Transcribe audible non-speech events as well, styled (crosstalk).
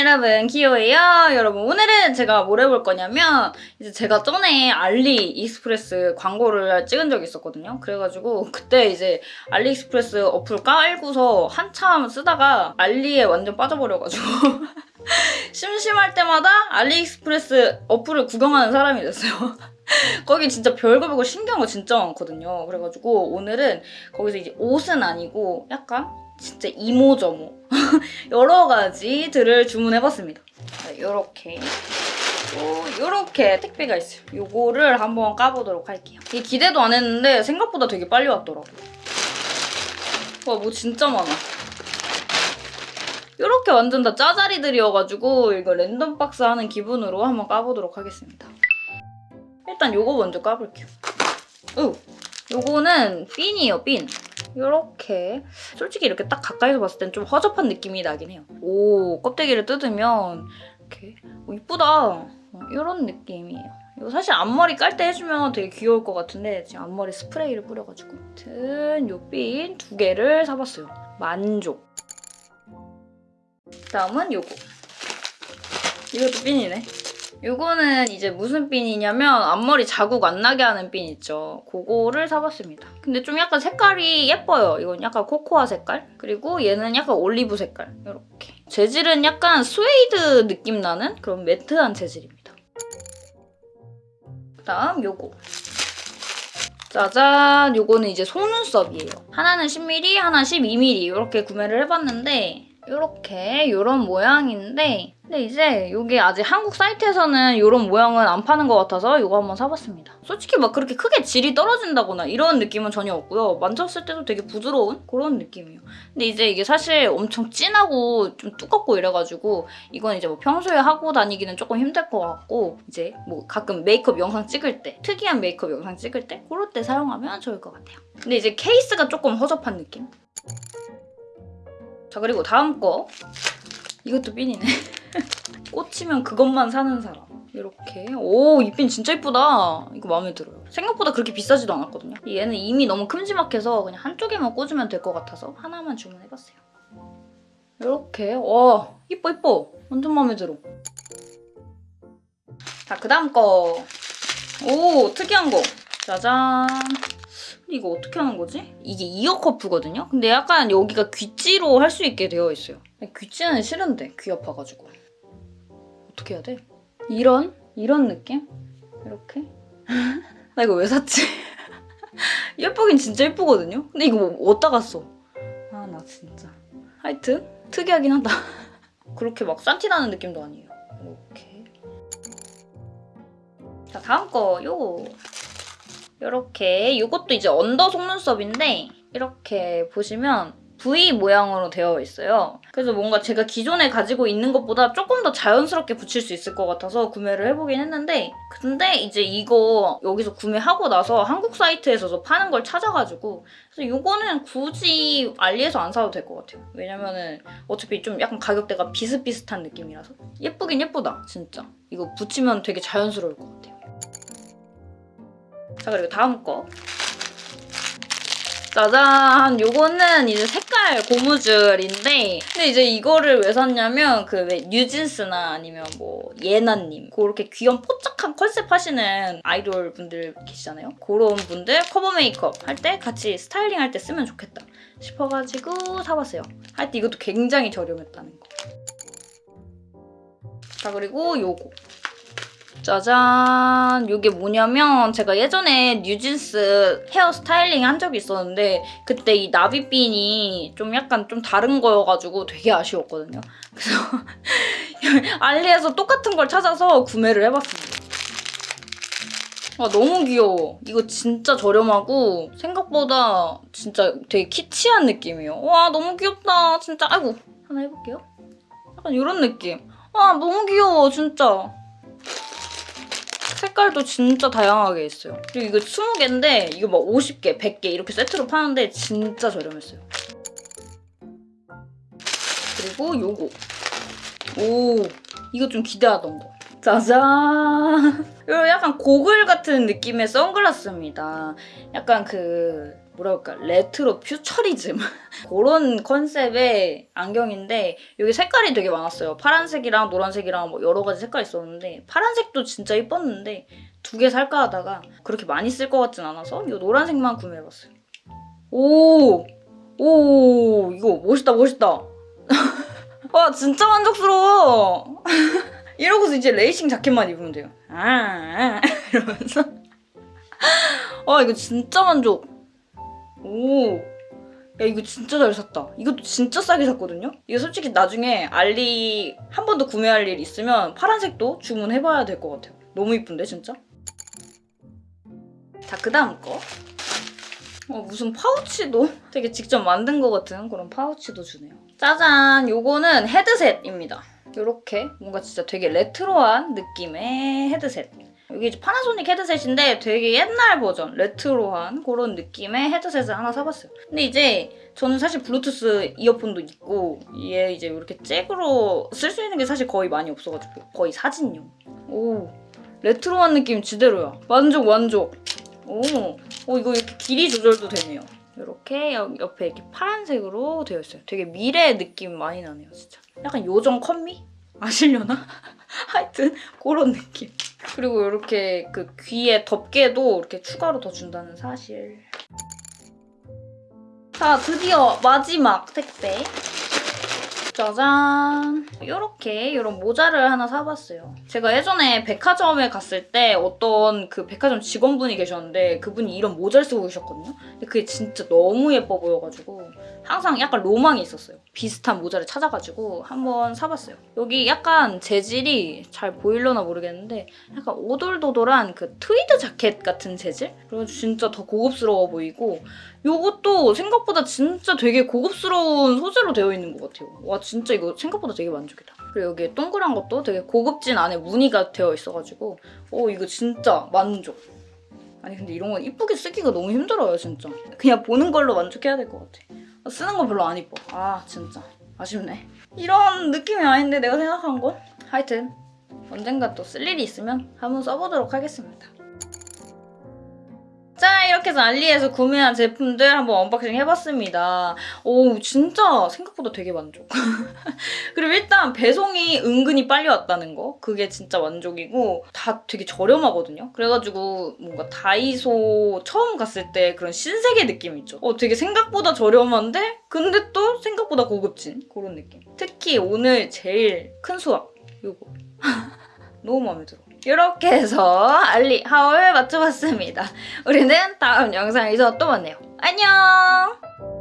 여러분 기호예요. 여러분 오늘은 제가 뭘 해볼 거냐면 이제 제가 전에 알리익스프레스 광고를 찍은 적이 있었거든요. 그래가지고 그때 이제 알리익스프레스 어플 깔고서 한참 쓰다가 알리에 완전 빠져버려가지고 (laughs) 심심할 때마다 알리익스프레스 어플을 구경하는 사람이 됐어요. (laughs) 거기 진짜 별거 별거 신기한 거 진짜 많거든요. 그래가지고 오늘은 거기서 이제 옷은 아니고 약간 진짜 이모저모 (laughs) 여러 가지들을 주문해봤습니다. 이렇게 이렇게 택배가 있어요. 요거를 한번 까보도록 할게요. 이게 기대도 안 했는데 생각보다 되게 빨리 왔더라고요. 와, 뭐 진짜 많아. 이렇게 완전 다 짜자리들이어가지고 이거 랜덤 박스 하는 기분으로 한번 까보도록 하겠습니다. 일단 요거 먼저 까볼게요. 오, 요거는 핀이에요, 핀. 이렇게 솔직히 이렇게 딱 가까이서 봤을 땐 좀 허접한 느낌이 나긴 해요. 오 껍데기를 뜯으면 이렇게 오, 이쁘다. 이런 느낌이에요. 이거 사실 앞머리 깔 때 해주면 되게 귀여울 것 같은데 지금 앞머리 스프레이를 뿌려가지고 아무튼 요핀 두 개를 사봤어요. 만족. 다음은 요거. 이것도 핀이네. 이거는 이제 무슨 핀이냐면 앞머리 자국 안 나게 하는 핀 있죠. 그거를 사봤습니다. 근데 좀 약간 색깔이 예뻐요. 이건 약간 코코아 색깔. 그리고 얘는 약간 올리브 색깔. 이렇게. 재질은 약간 스웨이드 느낌 나는 그런 매트한 재질입니다. 그다음 요거. 짜잔! 요거는 이제 속눈썹이에요. 하나는 10mm, 하나 12mm 이렇게 구매를 해봤는데 이렇게 이런 모양인데 근데 이제 이게 아직 한국 사이트에서는 이런 모양은 안 파는 것 같아서 이거 한번 사봤습니다. 솔직히 막 그렇게 크게 질이 떨어진다거나 이런 느낌은 전혀 없고요. 만졌을 때도 되게 부드러운 그런 느낌이에요. 근데 이제 이게 사실 엄청 진하고 좀 두껍고 이래가지고 이건 이제 뭐 평소에 하고 다니기는 조금 힘들 것 같고 이제 뭐 가끔 메이크업 영상 찍을 때 특이한 메이크업 영상 찍을 때 그럴 때 사용하면 좋을 것 같아요. 근데 이제 케이스가 조금 허접한 느낌? 자 그리고 다음 거 이것도 핀이네 (laughs) (laughs) 꽂히면 그것만 사는 사람. 이렇게. 오 이 핀 진짜 이쁘다. 이거 마음에 들어요. 생각보다 그렇게 비싸지도 않았거든요. 얘는 이미 너무 큼지막해서 그냥 한쪽에만 꽂으면 될 것 같아서 하나만 주문해봤어요. 이렇게. 와 이뻐 이뻐. 완전 마음에 들어. 자 그 다음 거 오 특이한 거. 짜잔. 이거 어떻게 하는 거지? 이게 이어 커프거든요? 근데 약간 여기가 귀찌로 할 수 있게 되어 있어요. 귀찌는 싫은데 귀 아파가지고. 어떻게 해야 돼? 이런? 이런 느낌? 이렇게? (laughs) 나 이거 왜 샀지? (laughs) 예쁘긴 진짜 예쁘거든요? 근데 이거 뭐 어디다 갔어? 아나 진짜. 하여튼 특이하긴 하다. (laughs) 그렇게 막 싼티 나는 느낌도 아니에요. 이렇게. 자 다음 거 요거. 이렇게 이것도 이제 언더 속눈썹인데 이렇게 보시면 V 모양으로 되어 있어요. 그래서 뭔가 제가 기존에 가지고 있는 것보다 조금 더 자연스럽게 붙일 수 있을 것 같아서 구매를 해보긴 했는데 근데 이제 이거 여기서 구매하고 나서 한국 사이트에서도 파는 걸 찾아가지고 그래서 이거는 굳이 알리에서 안 사도 될 것 같아요. 왜냐면은 어차피 좀 약간 가격대가 비슷비슷한 느낌이라서 예쁘긴 예쁘다 진짜. 이거 붙이면 되게 자연스러울 것 같아요. 자 그리고 다음 거 짜잔. 요거는 이제 색깔 고무줄인데 근데 이제 이거를 왜 샀냐면 그 왜 뉴진스나 아니면 뭐 예나님 그렇게 귀염 뽀짝한 컨셉 하시는 아이돌 분들 계시잖아요. 그런 분들 커버 메이크업 할 때 같이 스타일링 할 때 쓰면 좋겠다 싶어가지고 사봤어요. 할때 이것도 굉장히 저렴했다는 거 자 그리고 요거 짜잔 이게 뭐냐면 제가 예전에 뉴진스 헤어 스타일링 한 적이 있었는데 그때 이 나비핀이 좀 약간 좀 다른 거여가지고 되게 아쉬웠거든요. 그래서 (laughs) 알리에서 똑같은 걸 찾아서 구매를 해봤습니다. 와 너무 귀여워. 이거 진짜 저렴하고 생각보다 진짜 되게 키치한 느낌이에요. 와 너무 귀엽다. 진짜 아이고 하나 해볼게요. 약간 이런 느낌. 와 너무 귀여워 진짜. 색깔도 진짜 다양하게 있어요. 그리고 이거 20개인데 이거 막 50개, 100개 이렇게 세트로 파는데 진짜 저렴했어요. 그리고 요거. 오, 이거 좀 기대하던 거. 짜잔! (laughs) 이거 약간 고글 같은 느낌의 선글라스입니다. 약간 그 뭐라 할까 retro futurism (laughs) 그런 컨셉의 안경인데 여기 색깔이 되게 많았어요. 파란색이랑 노란색이랑 뭐 여러 가지 색깔이 있었는데 파란색도 진짜 이뻤는데 두 개 살까 하다가 그렇게 많이 쓸 것 같진 않아서 이 노란색만 구매해봤어요. 오! 오! 이거 멋있다 멋있다. (laughs) 와 진짜 만족스러워. (laughs) 이러고서 이제 레이싱 자켓만 입으면 돼요. 아, 이러면서. 와 이거 진짜 만족. 오. 야 이거 진짜 잘 샀다. 이것도 진짜 싸게 샀거든요. 이거 솔직히 나중에 알리 한 번 더 구매할 일 있으면 파란색도 주문해봐야 될 것 같아요. 너무 이쁜데 진짜. 자 그 다음 거. 어, 무슨 파우치도 (laughs) 되게 직접 만든 것 같은 그런 파우치도 주네요. 짜잔! 요거는 헤드셋입니다. 요렇게 뭔가 진짜 되게 레트로한 느낌의 헤드셋. 이게 파나소닉 헤드셋인데 되게 옛날 버전, 레트로한 그런 느낌의 헤드셋을 하나 사봤어요. 근데 이제 저는 사실 블루투스 이어폰도 있고 얘 이제 이렇게 잭으로 쓸 수 있는 게 사실 거의 많이 없어가지고 거의 사진용. 오, 레트로한 느낌 지대로야. 만족 만족. 오, 오 이거 이렇게 길이 조절도 되네요. 이렇게 옆에 이렇게 파란색으로 되어 있어요. 되게 미래 느낌 많이 나네요, 진짜. 약간 요정 컴미? 아시려나? (laughs) 하여튼 그런 느낌. 그리고 이렇게 그 귀에 덮개도 이렇게 추가로 더 준다는 사실. 자, 드디어 마지막 택배. 짜잔! 이렇게 이런 모자를 하나 사봤어요. 제가 예전에 백화점에 갔을 때 어떤 그 백화점 직원분이 계셨는데 그분이 이런 모자를 쓰고 계셨거든요. 근데 그게 진짜 너무 예뻐 보여가지고 항상 약간 로망이 있었어요. 비슷한 모자를 찾아가지고 한번 사봤어요. 여기 약간 재질이 잘 보일려나 모르겠는데 약간 오돌도돌한 그 트위드 자켓 같은 재질? 그래가지고 진짜 더 고급스러워 보이고 요것도 생각보다 진짜 되게 고급스러운 소재로 되어 있는 것 같아요. 와 진짜 이거 생각보다 되게 만족이다. 그리고 여기 동그란 것도 되게 고급진 안에 무늬가 되어 있어가지고 어 이거 진짜 만족. 아니 근데 이런 건 이쁘게 쓰기가 너무 힘들어요 진짜. 그냥 보는 걸로 만족해야 될 것 같아. 쓰는 거 별로 안 이뻐. 아 진짜 아쉽네. 이런 느낌이 아닌데 내가 생각한 건? 하여튼 언젠가 또 쓸 일이 있으면 한번 써보도록 하겠습니다. 자 이렇게 해서 알리에서 구매한 제품들 한번 unboxing 해봤습니다. 오 진짜 생각보다 되게 만족. (laughs) 그리고 일단 배송이 은근히 빨리 왔다는 거 그게 진짜 만족이고 다 되게 저렴하거든요. 그래가지고 뭔가 다이소 처음 갔을 때 그런 신세계 느낌 있죠. 어 되게 생각보다 저렴한데 근데 또 생각보다 고급진 그런 느낌. 특히 오늘 제일 큰 수확 요거 (laughs) 너무 마음에 들어. 이렇게 해서 알리 하울 맞춰봤습니다. 우리는 다음 영상에서 또 만나요. 안녕!